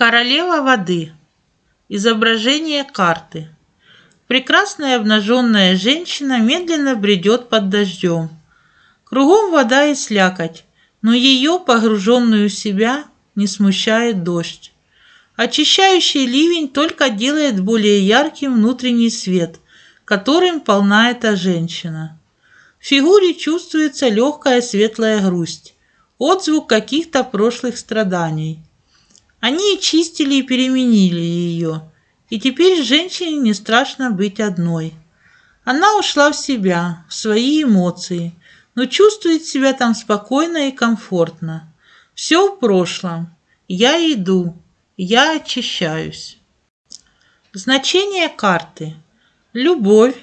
Королева воды. Изображение карты. Прекрасная обнаженная женщина медленно бредет под дождем. Кругом вода и слякоть, но ее, погруженную в себя, не смущает дождь. Очищающий ливень только делает более ярким внутренний свет, которым полна эта женщина. В фигуре чувствуется легкая светлая грусть, отзвук каких-то прошлых страданий. Они чистили и переменили ее, и теперь женщине не страшно быть одной. Она ушла в себя, в свои эмоции, но чувствует себя там спокойно и комфортно. Все в прошлом. Я иду, я очищаюсь. Значение карты. Любовь,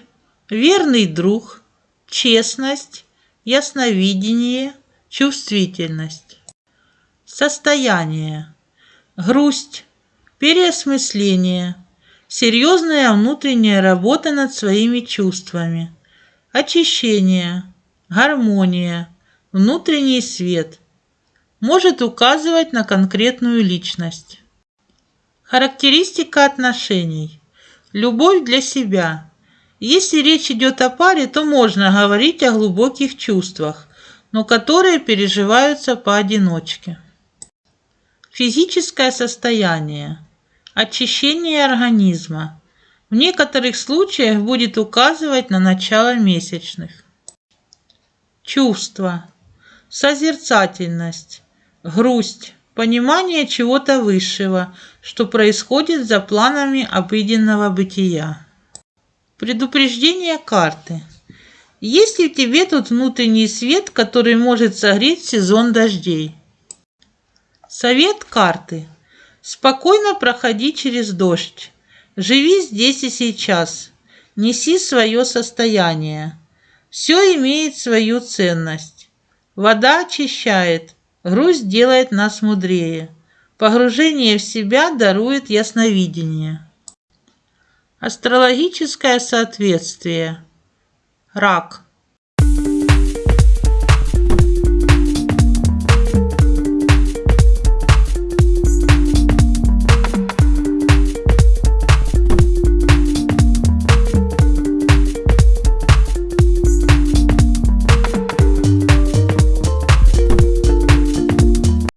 верный друг – честность, ясновидение, чувствительность. Состояние. Грусть, переосмысление, серьезная внутренняя работа над своими чувствами, очищение, гармония, внутренний свет. Может указывать на конкретную личность. Характеристика отношений. Любовь для себя – если речь идет о паре, то можно говорить о глубоких чувствах, но которые переживаются поодиночке. Физическое состояние. Очищение организма. В некоторых случаях будет указывать на начало месячных. Чувства. Созерцательность. Грусть. Понимание чего-то высшего, что происходит за планами обыденного бытия. Предупреждение карты. Есть ли в тебе тут внутренний свет, который может согреть сезон дождей? Совет карты. Спокойно проходи через дождь. Живи здесь и сейчас. Неси свое состояние. Все имеет свою ценность. Вода очищает, грусть делает нас мудрее. Погружение в себя дарует ясновидение. Астрологическое соответствие. Рак.